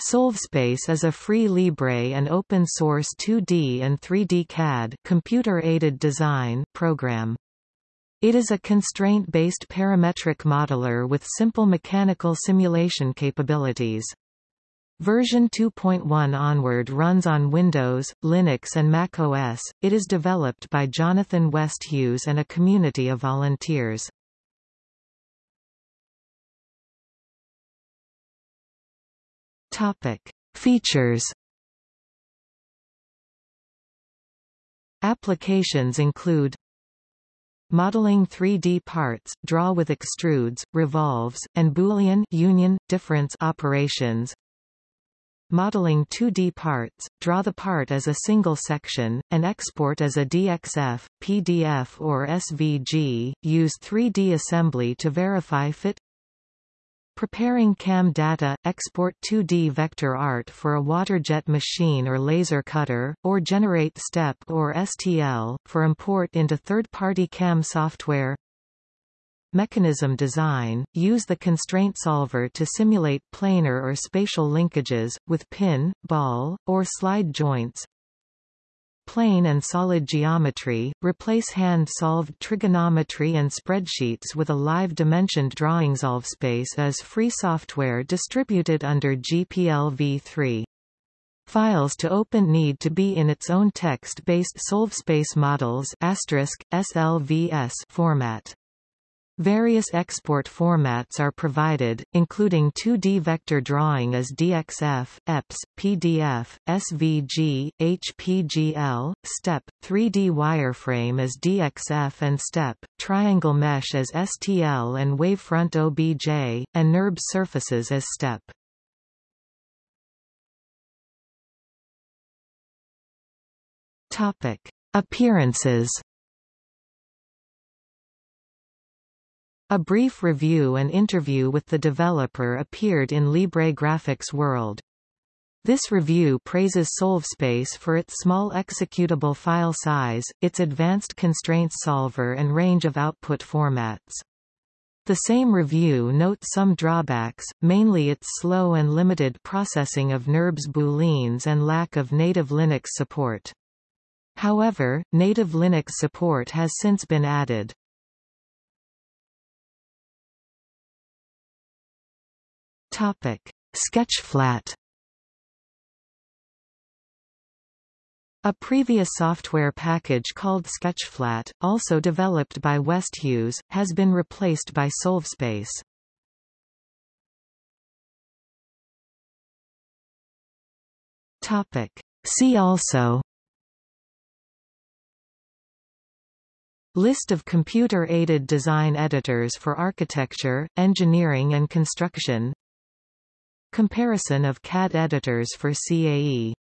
SolveSpace is a free Libre and open-source 2D and 3D CAD computer-aided design program. It is a constraint-based parametric modeler with simple mechanical simulation capabilities. Version 2.1 onward runs on Windows, Linux and Mac OS. It is developed by Jonathan Westhues and a community of volunteers. Topic: Features. Applications include Modeling 3D parts, draw with extrudes, revolves, and Boolean union, difference operations. Modeling 2D parts, draw the part as a single section, and export as a DXF, PDF or SVG, use 3D assembly to verify fit Preparing CAM data, export 2D vector art for a waterjet machine or laser cutter, or generate STEP or STL, for import into third-party CAM software. Mechanism design, use the constraint solver to simulate planar or spatial linkages, with pin, ball, or slide joints, plane and solid geometry, replace hand-solved trigonometry and spreadsheets with a live dimensioned drawing SolveSpace as free software distributed under GPL v3. Files to open need to be in its own text-based SolveSpace models SLVS format. Various export formats are provided, including 2D vector drawing as DXF, EPS, PDF, SVG, HPGL, STEP, 3D wireframe as DXF and STEP, triangle mesh as STL and wavefront OBJ, and NURB surfaces as STEP. Topic. Appearances A brief review and interview with the developer appeared in Libre Graphics World. This review praises SolveSpace for its small executable file size, its advanced constraints solver and range of output formats. The same review notes some drawbacks, mainly its slow and limited processing of NURBS booleans and lack of native Linux support. However, native Linux support has since been added. Topic: Sketchflat. A previous software package called Sketchflat, also developed by Westhues, has been replaced by Solvespace. Topic: See also List of computer-aided design editors for architecture, engineering and construction Comparison of CAD editors for CAE